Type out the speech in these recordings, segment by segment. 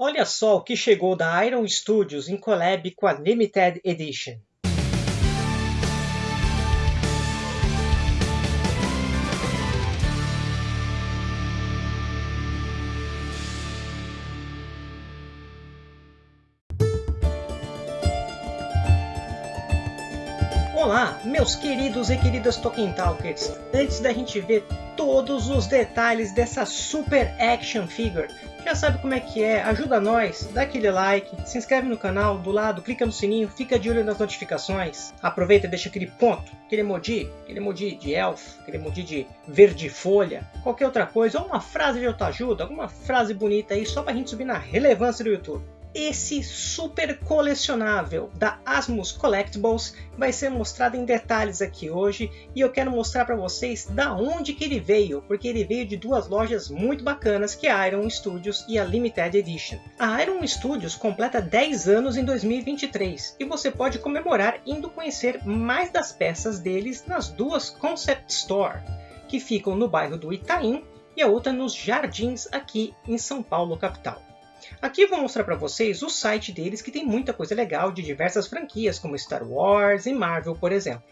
Olha só o que chegou da Iron Studios em collab com a Limited Edition. Meus queridos e queridas Tolkien Talkers! Antes da gente ver todos os detalhes dessa super action figure, já sabe como é que é, ajuda nós, dá aquele like, se inscreve no canal, do lado, clica no sininho, fica de olho nas notificações, aproveita e deixa aquele ponto, aquele emoji, aquele emoji de elf, aquele emoji de verde folha, qualquer outra coisa, ou uma frase de autoajuda, alguma frase bonita aí, só pra gente subir na relevância do YouTube esse super colecionável da Asmus Collectibles vai ser mostrado em detalhes aqui hoje e eu quero mostrar para vocês da onde que ele veio, porque ele veio de duas lojas muito bacanas que é a Iron Studios e a Limited Edition. A Iron Studios completa 10 anos em 2023 e você pode comemorar indo conhecer mais das peças deles nas duas Concept Store, que ficam no bairro do Itaim e a outra nos Jardins aqui em São Paulo capital. Aqui eu vou mostrar para vocês o site deles que tem muita coisa legal de diversas franquias como Star Wars e Marvel, por exemplo.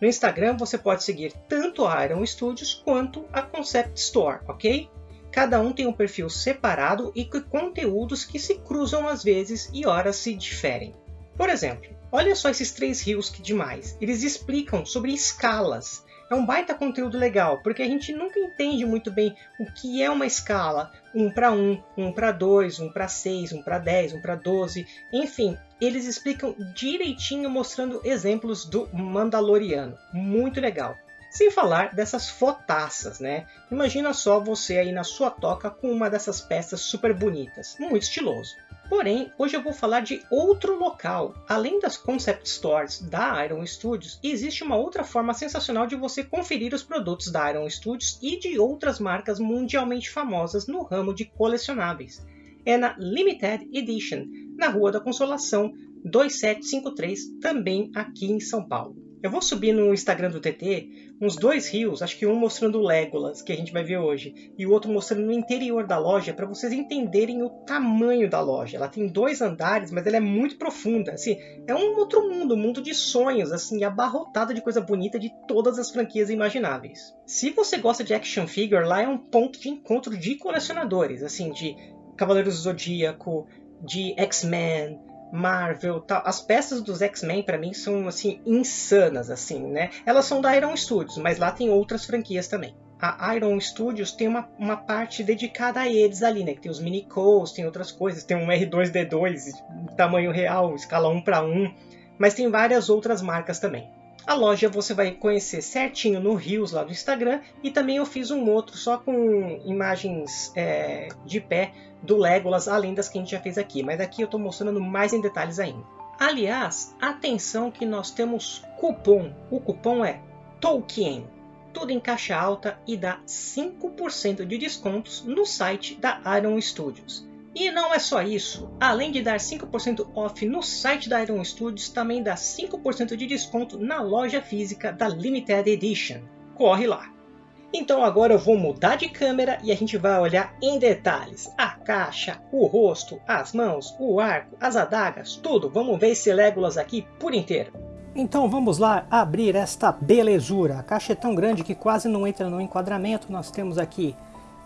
No Instagram você pode seguir tanto a Iron Studios quanto a Concept Store, ok? Cada um tem um perfil separado e conteúdos que se cruzam às vezes e horas se diferem. Por exemplo, olha só esses três rios que demais. Eles explicam sobre escalas é um baita conteúdo legal, porque a gente nunca entende muito bem o que é uma escala, 1 para 1, 1 para 2, 1 para 6, 1 para 10, 1 para 12, enfim, eles explicam direitinho mostrando exemplos do Mandaloriano, muito legal. Sem falar dessas fotaças, né? Imagina só você aí na sua toca com uma dessas peças super bonitas, muito estiloso. Porém, hoje eu vou falar de outro local. Além das Concept Stores da Iron Studios, existe uma outra forma sensacional de você conferir os produtos da Iron Studios e de outras marcas mundialmente famosas no ramo de colecionáveis. É na Limited Edition, na Rua da Consolação 2753, também aqui em São Paulo. Eu vou subir no Instagram do TT uns dois rios, acho que um mostrando o Legolas, que a gente vai ver hoje, e o outro mostrando no interior da loja, para vocês entenderem o tamanho da loja. Ela tem dois andares, mas ela é muito profunda. Assim, é um outro mundo, um mundo de sonhos, assim, abarrotado de coisa bonita de todas as franquias imagináveis. Se você gosta de action figure, lá é um ponto de encontro de colecionadores, assim, de Cavaleiros do Zodíaco, de X-Men, Marvel, tal. As peças dos X-Men para mim são assim insanas assim, né? Elas são da Iron Studios, mas lá tem outras franquias também. A Iron Studios tem uma, uma parte dedicada a eles ali, né? Que tem os mini codes, tem outras coisas, tem um R2D2 tamanho real, escala 1 para 1, mas tem várias outras marcas também. A loja você vai conhecer certinho no Rios lá do Instagram e também eu fiz um outro só com imagens é, de pé do Legolas, além das que a gente já fez aqui, mas aqui eu estou mostrando mais em detalhes ainda. Aliás, atenção que nós temos cupom, o cupom é Tolkien, tudo em caixa alta e dá 5% de descontos no site da Iron Studios. E não é só isso, além de dar 5% off no site da Iron Studios, também dá 5% de desconto na loja física da Limited Edition. Corre lá! Então agora eu vou mudar de câmera e a gente vai olhar em detalhes a caixa, o rosto, as mãos, o arco, as adagas, tudo. Vamos ver esse Legolas aqui por inteiro. Então vamos lá abrir esta belezura. A caixa é tão grande que quase não entra no enquadramento. Nós temos aqui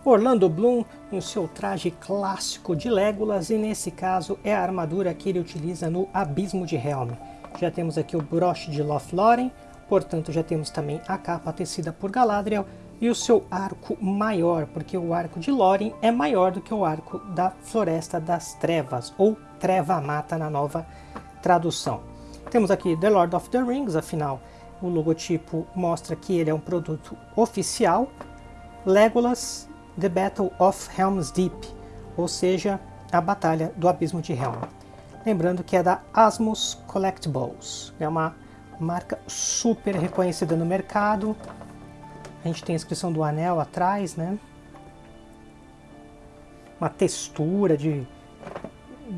Orlando Bloom no seu traje clássico de Legolas e nesse caso é a armadura que ele utiliza no Abismo de Helm. Já temos aqui o broche de Lothlórien, portanto já temos também a capa tecida por Galadriel e o seu arco maior, porque o arco de Lórien é maior do que o arco da Floresta das Trevas, ou Treva Mata na nova tradução. Temos aqui The Lord of the Rings, afinal o logotipo mostra que ele é um produto oficial. Legolas The Battle of Helm's Deep, ou seja, a Batalha do Abismo de Helm. Lembrando que é da Asmus Collectibles, é uma marca super reconhecida no mercado. A gente tem a inscrição do anel atrás, né? Uma textura de,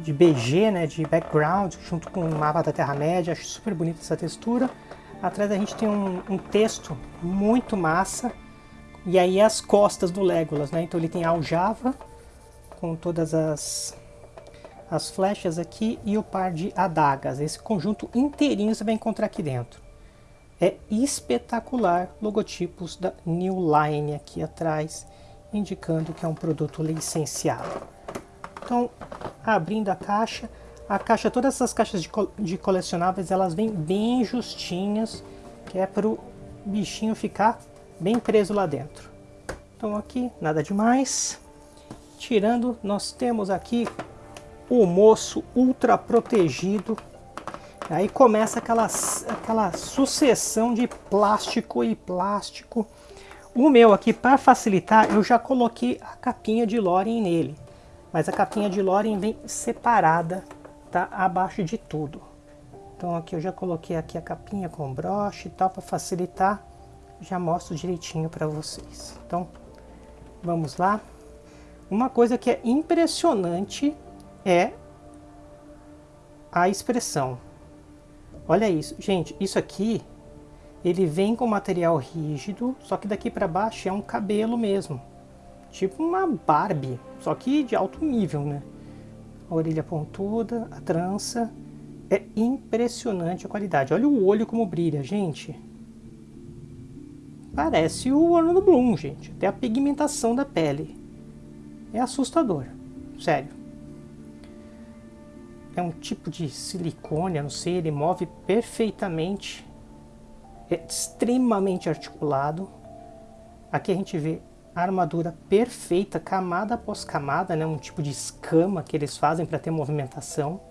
de BG, né? de background, junto com o mapa da Terra-média. Acho super bonita essa textura. Atrás a gente tem um, um texto muito massa e aí as costas do Legolas, né? Então ele tem a aljava com todas as as flechas aqui e o par de adagas. Esse conjunto inteirinho você vai encontrar aqui dentro. É espetacular, logotipos da New Line aqui atrás, indicando que é um produto licenciado. Então, abrindo a caixa, a caixa, todas essas caixas de, co de colecionáveis, elas vêm bem justinhas, que é para o bichinho ficar bem preso lá dentro. Então aqui, nada demais. Tirando, nós temos aqui o moço ultra protegido. Aí começa aquela, aquela sucessão de plástico e plástico. O meu aqui, para facilitar, eu já coloquei a capinha de Lorien nele. Mas a capinha de Lorien vem separada, tá abaixo de tudo. Então aqui eu já coloquei aqui a capinha com broche e tal, para facilitar. Já mostro direitinho para vocês. Então, vamos lá. Uma coisa que é impressionante é a expressão. Olha isso. Gente, isso aqui, ele vem com material rígido, só que daqui para baixo é um cabelo mesmo. Tipo uma Barbie, só que de alto nível, né? A orelha pontuda, a trança. É impressionante a qualidade. Olha o olho como brilha, gente. Parece o Orlando Bloom, gente. Até a pigmentação da pele. É assustador. Sério é um tipo de silicone, não sei, ele move perfeitamente, é extremamente articulado. Aqui a gente vê a armadura perfeita, camada após camada, né, um tipo de escama que eles fazem para ter movimentação.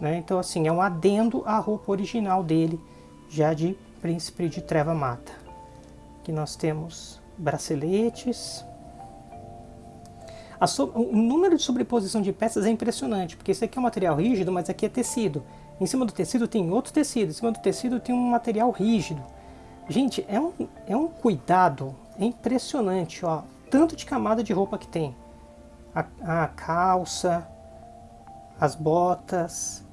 Né? Então assim, é um adendo à roupa original dele, já de Príncipe de Treva Mata. Aqui nós temos braceletes, so, o número de sobreposição de peças é impressionante, porque esse aqui é um material rígido, mas aqui é tecido. Em cima do tecido tem outro tecido, em cima do tecido tem um material rígido. Gente, é um, é um cuidado é impressionante, ó. Tanto de camada de roupa que tem. A, a calça, as botas,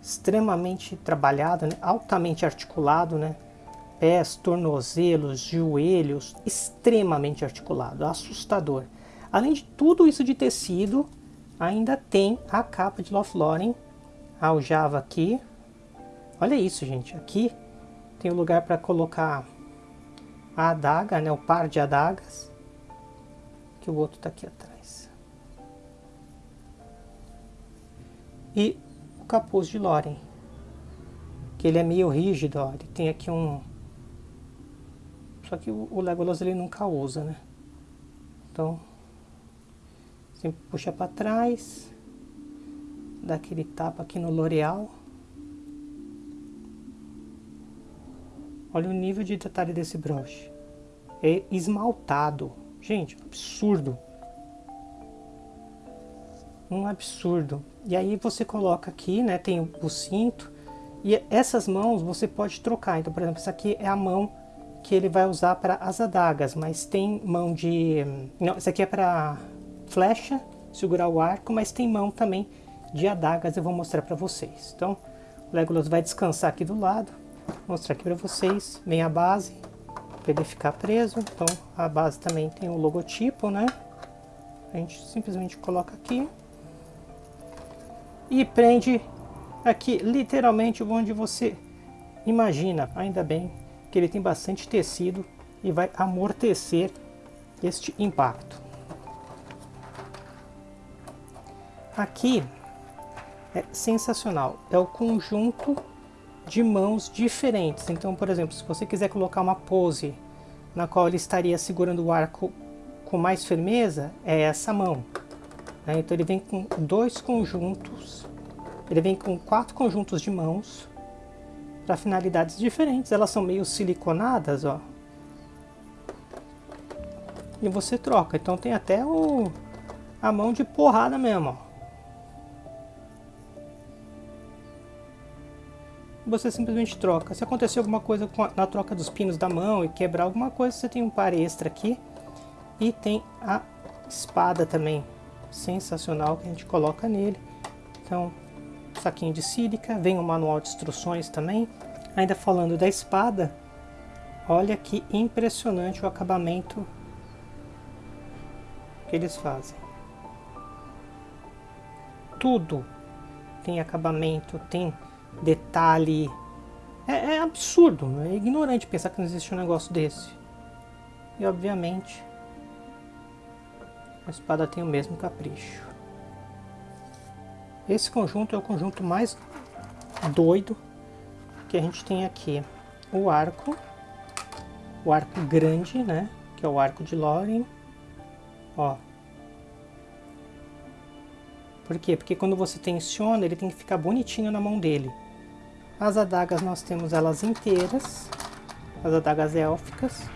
extremamente trabalhado, né? altamente articulado, né? Pés, tornozelos, joelhos, extremamente articulado, assustador. Além de tudo isso de tecido, ainda tem a capa de Lothlórien, aljava aqui. Olha isso, gente. Aqui tem um lugar para colocar a adaga, né, o par de adagas. Que o outro está aqui atrás. E o capuz de Lórien. Que ele é meio rígido, ó. Ele tem aqui um... Só que o Legolas ele nunca usa, né? Então, Sempre puxa para trás. Dá aquele tapa aqui no L'Oreal. Olha o nível de detalhe desse broche. É esmaltado. Gente, absurdo. Um absurdo. E aí você coloca aqui, né? Tem o cinto. E essas mãos você pode trocar. Então, por exemplo, essa aqui é a mão que ele vai usar para as adagas. Mas tem mão de... Não, essa aqui é para flecha, segurar o arco, mas tem mão também de adagas, eu vou mostrar para vocês. Então, o Legolas vai descansar aqui do lado, mostrar aqui para vocês, vem a base, para ele ficar preso, então a base também tem o logotipo, né? A gente simplesmente coloca aqui e prende aqui literalmente onde você imagina, ainda bem que ele tem bastante tecido e vai amortecer este impacto. Aqui é sensacional, é o conjunto de mãos diferentes. Então, por exemplo, se você quiser colocar uma pose na qual ele estaria segurando o arco com mais firmeza, é essa mão. Né? Então ele vem com dois conjuntos, ele vem com quatro conjuntos de mãos para finalidades diferentes. Elas são meio siliconadas, ó. E você troca. Então tem até o, a mão de porrada mesmo, ó. você simplesmente troca. Se acontecer alguma coisa a, na troca dos pinos da mão e quebrar alguma coisa, você tem um par extra aqui. E tem a espada também, sensacional, que a gente coloca nele. Então, saquinho de sílica, vem o manual de instruções também. Ainda falando da espada, olha que impressionante o acabamento que eles fazem. tudo tem acabamento, tem detalhe. É, é absurdo, é ignorante pensar que não existe um negócio desse. E obviamente a espada tem o mesmo capricho. Esse conjunto é o conjunto mais doido que a gente tem aqui. O arco, o arco grande, né? Que é o arco de Lórien. Ó. Por quê? Porque quando você tensiona, ele tem que ficar bonitinho na mão dele. As adagas nós temos elas inteiras, as adagas élficas.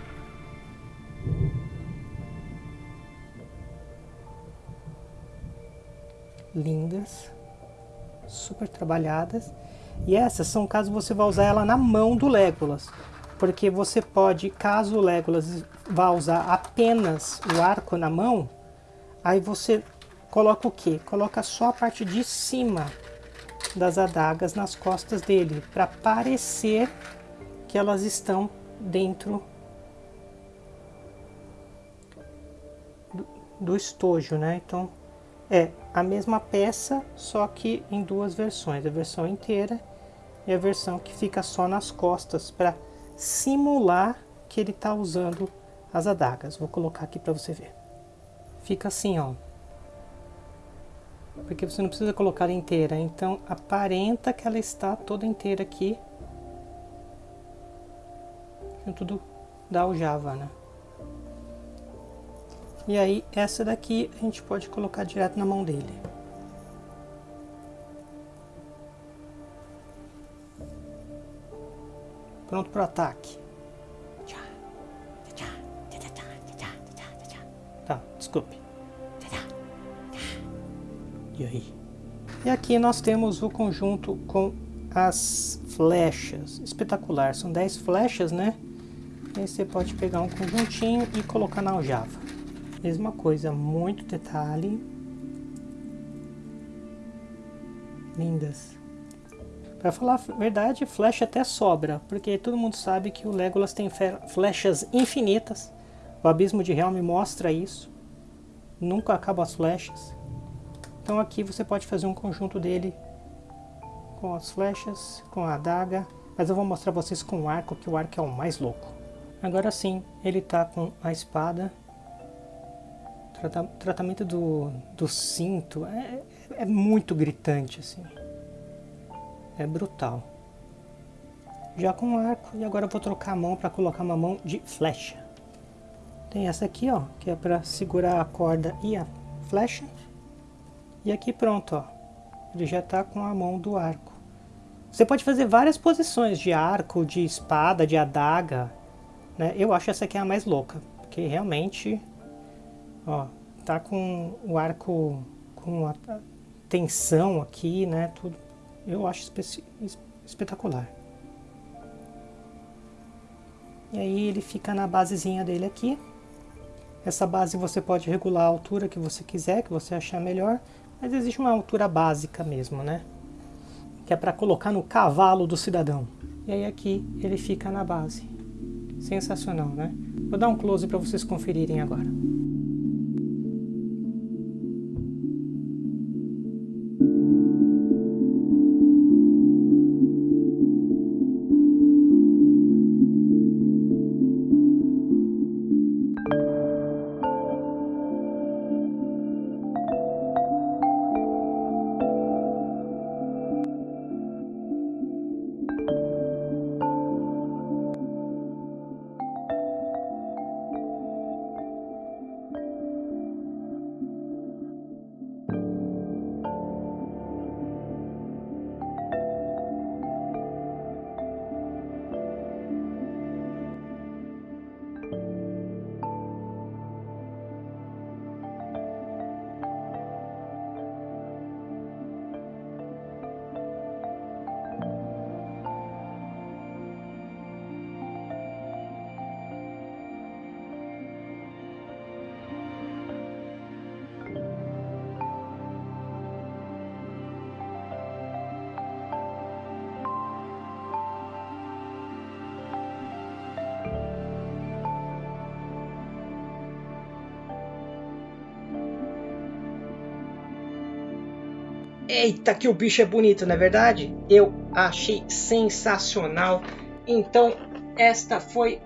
Lindas, super trabalhadas. E essas são caso você vá usar ela na mão do Legolas. Porque você pode, caso o Legolas vá usar apenas o arco na mão, aí você coloca o que? Coloca só a parte de cima das adagas nas costas dele, para parecer que elas estão dentro do, do estojo, né? Então é a mesma peça, só que em duas versões, a versão inteira e a versão que fica só nas costas para simular que ele está usando as adagas. Vou colocar aqui para você ver. Fica assim, ó. Porque você não precisa colocar ela inteira, então aparenta que ela está toda inteira aqui. Junto do, da aljava, né? E aí, essa daqui a gente pode colocar direto na mão dele. Pronto para o ataque. Tá, desculpe. E aí? E aqui nós temos o conjunto com as flechas. Espetacular, são 10 flechas, né? Aí você pode pegar um conjuntinho e colocar na aljava. Mesma coisa, muito detalhe. Lindas. Para falar a verdade, flecha até sobra, porque todo mundo sabe que o Legolas tem flechas infinitas. O Abismo de Helm mostra isso. Nunca acabam as flechas. Então aqui você pode fazer um conjunto dele com as flechas, com a adaga, mas eu vou mostrar vocês com o arco, que o arco é o mais louco. Agora sim, ele está com a espada. O tratamento do, do cinto é, é muito gritante assim é brutal. Já com arco, e agora eu vou trocar a mão para colocar uma mão de flecha. Tem essa aqui, ó, que é para segurar a corda e a flecha. E aqui pronto, ó, ele já está com a mão do arco. Você pode fazer várias posições de arco, de espada, de adaga. Né? Eu acho essa aqui a mais louca, porque realmente, ó, tá com o arco com a tensão aqui, né, tudo eu acho espetacular. E aí ele fica na basezinha dele aqui. Essa base você pode regular a altura que você quiser, que você achar melhor. Mas existe uma altura básica mesmo, né? Que é para colocar no cavalo do cidadão. E aí aqui ele fica na base. Sensacional, né? Vou dar um close para vocês conferirem agora. Eita, que o bicho é bonito, não é verdade? Eu achei sensacional. Então, esta foi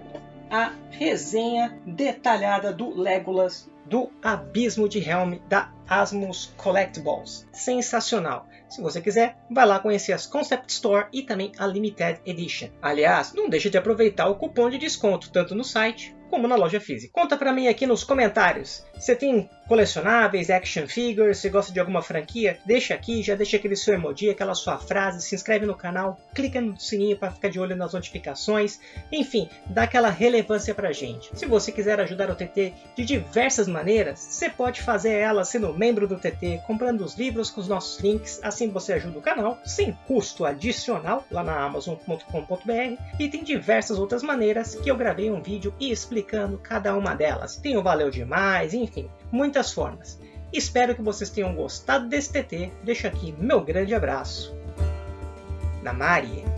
a resenha detalhada do Legolas do Abismo de Helm da Asmus Collectibles. Sensacional! Se você quiser, vai lá conhecer as Concept Store e também a Limited Edition. Aliás, não deixe de aproveitar o cupom de desconto tanto no site como na loja física. Conta pra mim aqui nos comentários. Você tem colecionáveis, action figures, você gosta de alguma franquia? Deixa aqui, já deixa aquele seu emoji, aquela sua frase, se inscreve no canal, clica no sininho para ficar de olho nas notificações. Enfim, dá aquela relevância pra gente. Se você quiser ajudar o TT de diversas maneiras, você pode fazer ela sendo membro do TT, comprando os livros com os nossos links, assim você ajuda o canal, sem custo adicional, lá na amazon.com.br. E tem diversas outras maneiras que eu gravei um vídeo e explicando cada uma delas. Tem o Valeu Demais, enfim, muitas formas. Espero que vocês tenham gostado desse TT. Deixo aqui meu grande abraço. Namari!